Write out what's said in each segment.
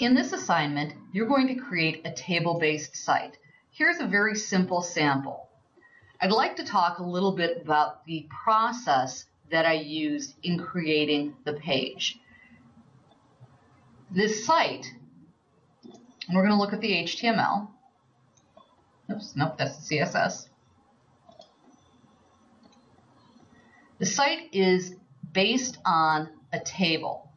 In this assignment, you're going to create a table-based site. Here's a very simple sample. I'd like to talk a little bit about the process that I used in creating the page. This site, we're going to look at the HTML. Oops, nope, that's the CSS. The site is based on a table.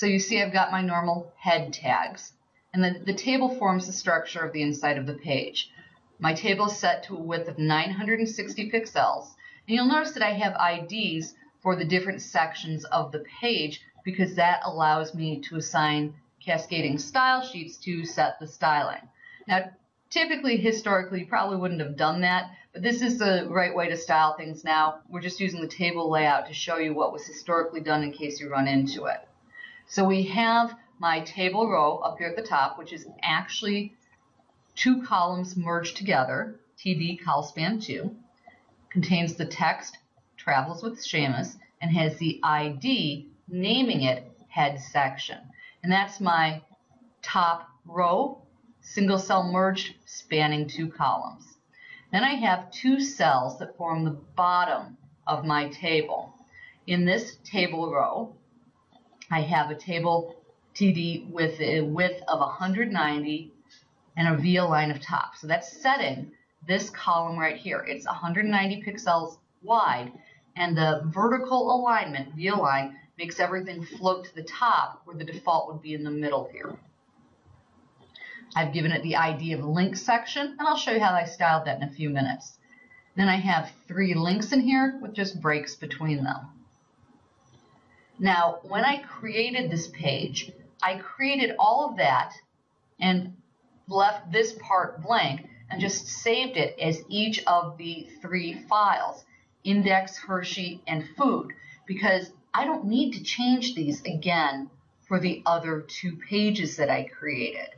So you see I've got my normal head tags. And then the table forms the structure of the inside of the page. My table is set to a width of 960 pixels. And you'll notice that I have IDs for the different sections of the page because that allows me to assign cascading style sheets to set the styling. Now, typically, historically, you probably wouldn't have done that, but this is the right way to style things now. We're just using the table layout to show you what was historically done in case you run into it. So we have my table row up here at the top, which is actually two columns merged together, TD colspan 2, contains the text travels with Seamus, and has the ID naming it head section. And that's my top row, single cell merged, spanning two columns. Then I have two cells that form the bottom of my table. In this table row, I have a table TD with a width of 190 and a valign of top. So that's setting this column right here. It's 190 pixels wide and the vertical alignment, valign, makes everything float to the top where the default would be in the middle here. I've given it the ID of link section and I'll show you how I styled that in a few minutes. Then I have three links in here with just breaks between them. Now, when I created this page, I created all of that and left this part blank and just saved it as each of the three files, index, Hershey, and food, because I don't need to change these again for the other two pages that I created.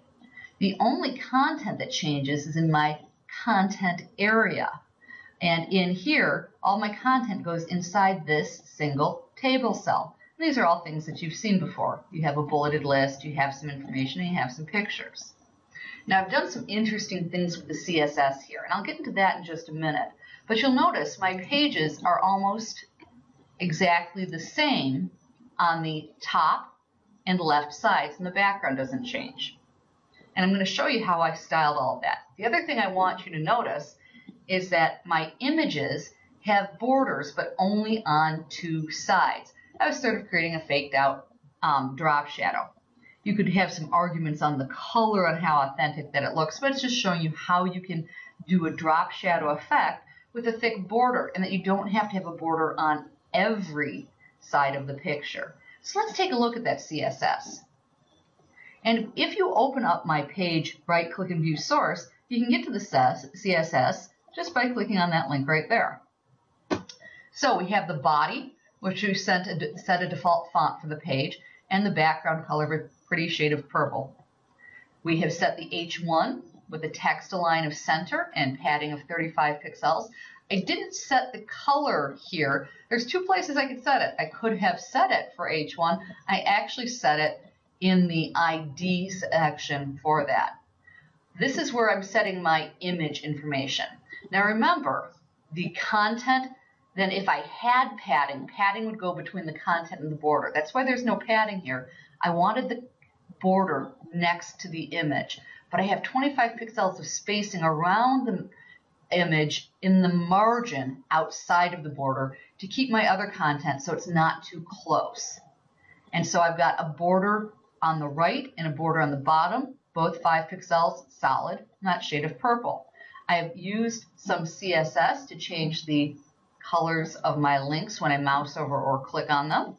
The only content that changes is in my content area. And in here, all my content goes inside this single table cell. These are all things that you've seen before. You have a bulleted list, you have some information, and you have some pictures. Now I've done some interesting things with the CSS here, and I'll get into that in just a minute. But you'll notice my pages are almost exactly the same on the top and left sides, and the background doesn't change. And I'm going to show you how I styled all of that. The other thing I want you to notice is that my images have borders, but only on two sides. I was sort of creating a faked out um, drop shadow. You could have some arguments on the color and how authentic that it looks, but it's just showing you how you can do a drop shadow effect with a thick border and that you don't have to have a border on every side of the picture. So let's take a look at that CSS. And if you open up my page, right click and view source, you can get to the CSS just by clicking on that link right there. So we have the body, which we sent a, set a default font for the page, and the background color with a pretty shade of purple. We have set the H1 with a text align of center and padding of 35 pixels. I didn't set the color here. There's two places I could set it. I could have set it for H1. I actually set it in the ID section for that. This is where I'm setting my image information. Now remember, the content then if I had padding, padding would go between the content and the border. That's why there's no padding here. I wanted the border next to the image, but I have 25 pixels of spacing around the image in the margin outside of the border to keep my other content so it's not too close. And so I've got a border on the right and a border on the bottom, both 5 pixels solid, not shade of purple. I have used some CSS to change the colors of my links when I mouse over or click on them.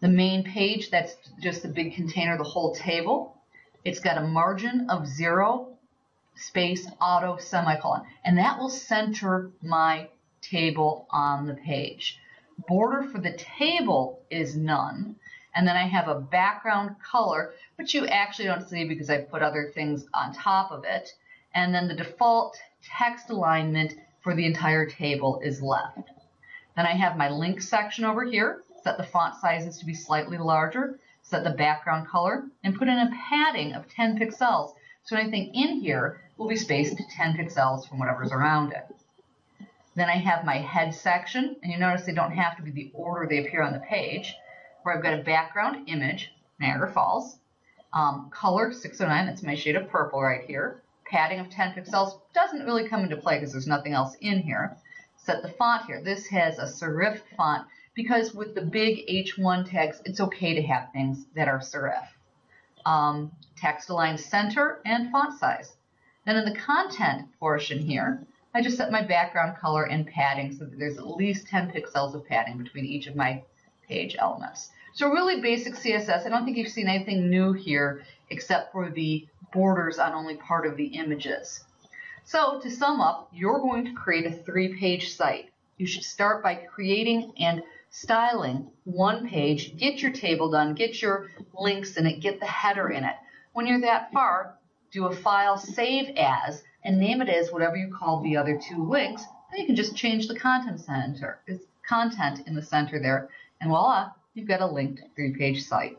The main page, that's just the big container, the whole table. It's got a margin of zero, space, auto, semicolon, and that will center my table on the page. Border for the table is none, and then I have a background color, which you actually don't see because I put other things on top of it. And then the default text alignment for the entire table is left. Then I have my link section over here, set the font sizes to be slightly larger, set the background color, and put in a padding of 10 pixels. So anything in here will be spaced 10 pixels from whatever's around it. Then I have my head section, and you notice they don't have to be the order they appear on the page, where I've got a background image, Niagara Falls, um, color 609, that's my shade of purple right here, padding of 10 pixels doesn't really come into play because there's nothing else in here. Set the font here. This has a serif font because with the big H1 tags, it's okay to have things that are serif. Um, text align center and font size. Then in the content portion here, I just set my background color and padding so that there's at least 10 pixels of padding between each of my page elements. So really basic CSS. I don't think you've seen anything new here except for the borders on only part of the images. So to sum up, you're going to create a three-page site. You should start by creating and styling one page, get your table done, get your links in it, get the header in it. When you're that far, do a file save as and name it as whatever you call the other two links. Then you can just change the content center, content in the center there, and voila, you've got a linked three-page site.